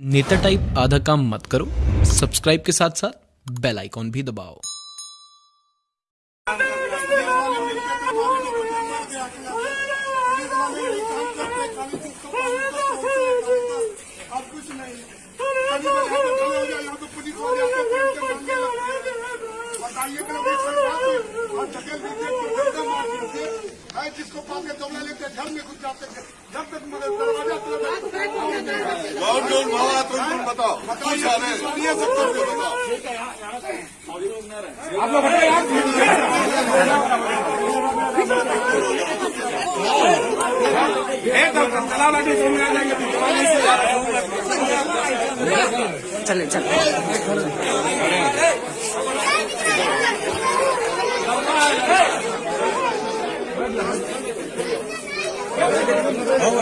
नेता टाइप आधा काम मत करो सब्सक्राइब के साथ साथ बेल आइकॉन भी दबाओ। है जिसको पाके दौड़ा लेके घर में घुस जाते हैं। जब तक दरवाज़ा कौन कौन भावा तुम तुम बताओ कुछ आ रहे हैं ये सब करके बताओ। चले चले।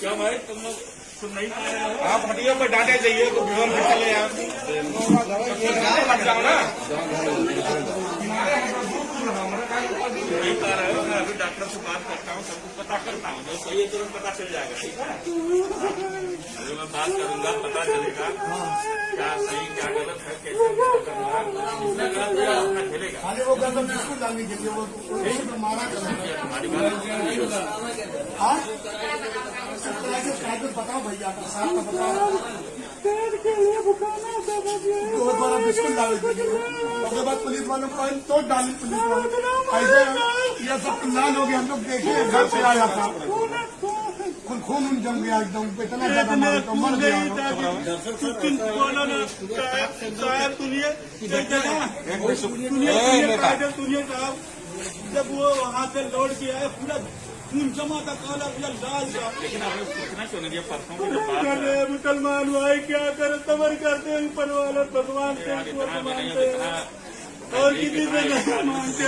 क्या भाई तुम लोग सुन नहीं आप हटियो पर डांटे जाइए तो विवन भी चले आप। जाओ ना। अभी डॉक्टर से बात करता हूँ सबको पता करता हूँ। जो सही है तुरंत पता चल जाएगा ठीक है? अभी मैं बात करूँगा पता चलेगा क्या सही क्या गलत है कैसे करना खेलेगा वो कहते बिस्कुट डालने के लिए? वो मारा हाँ। प्राइवेट बताओ भैया का साहब का बताओ। तो वो द्वारा बिस्कुट डाल दीजिए। उसके बाद पुलिस वालों को तो डाली पुलिस वाले ऐसे ये सब लाल हो गया हम लोग देखे घर से आया था। खून खून उन जम गया एकदम इतना ज़्यादा मारा तो मर गया। सुनिए सुनिए सुनिए साहब जब वो वहाँ से लौट के आए पूरा खून जमा था काला पूरा लाल था। लेकिन पूछना क्यों नहीं परसों की मुसलमान भाई क्या करे सबर करते हैं ऊपर वाले भगवान से ऊपर मानते हैं और किसी से नहीं मानते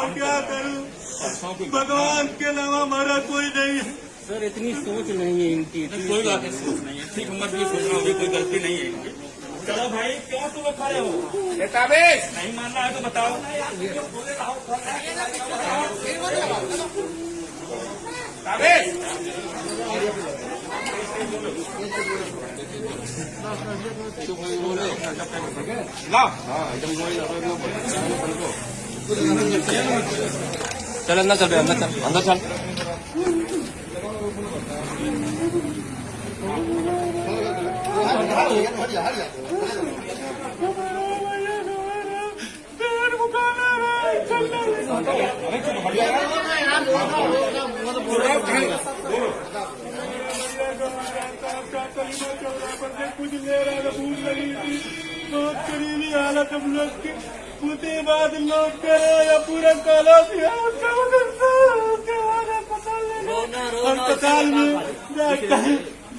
और क्या करूँ? भगवान के अलावा हमारा कोई नहीं है। सर इतनी सोच नहीं है इनकी कोई बात नहीं सोच नहीं है। ठीक मत ये सोचना होगी कोई गलती नहीं है इनकी। चलो भाई क्यों तुम खड़े हो? डेटाबेस नहीं मान रहा है तो बताओ। डेटाबेस चल अंदर चल अंदर चल अंदर चल कुछ ले रहा था। भूख लगी थी बहुत करीबी हालत हम लोग की। उसके बाद लोग करे या पूरा काला दिया अस्पताल में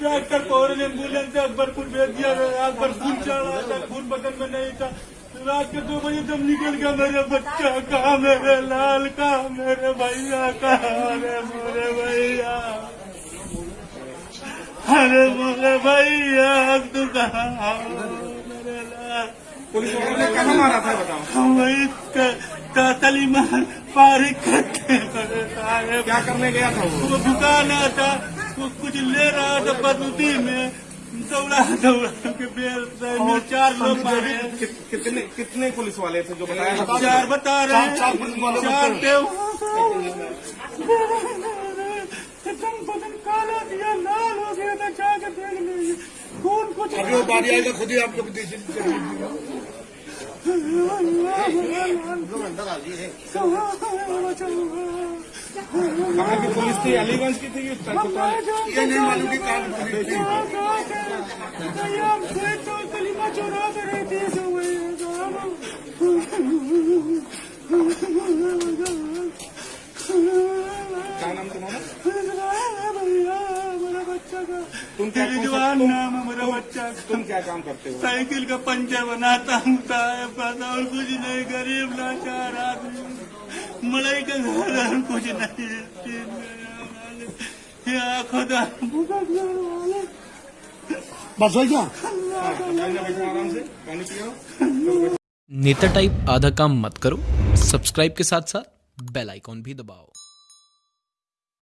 डॉक्टर पौर ने एंबुलेंस से अकबरपुर भेज दिया गया अकबर खून चढ़ रहा था खून बदन में नहीं था। रात के दो बजे जब निकल गया मेरे बच्चा कहा मेरे लाल कहा मेरे भैया कहा मेरे भैया। अरे मेरे भैया तू पुलिस वालों ने कहा? मारा था बताओ हम वही कातली मार पारी करते क्या करने गया था वो? दुकान था वो कुछ ले रहा था बदूती में। दौड़ा दौड़ा के बेल में चार लोग मारे। कि- कितने कितने पुलिस वाले थे जो बताया चार बता रहे हैं चार पुलिस वाले चार बता थे एकदम बदन काला दिया लाल था जाके देख लीजिए। खून कुछ अभी वो बारी आएगा खुद ही आप लोग कहाँ की पुलिस थी अलीगंज की थी? ये नहीं मालूम कि कहाँ की पुलिस थी कलीमा चुरा कर रही थी तुम क्या रिजवान नाम है मेरा बच्चा। तुम क्या काम करते हो? साइकिल का पंचर बनाता हूँ और कुछ नहीं गरीब लाचार आदमी मड़ई का घर कुछ नहीं खुदा। बस हो गया? हाँ, आराम से पानी पियो। नेता टाइप आधा काम मत करो। सब्सक्राइब के साथ साथ बेल आइकॉन भी दबाओ।